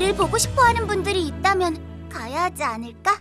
우릴 보고 싶어 하는 분들이 있다면 가야 하지 않을까?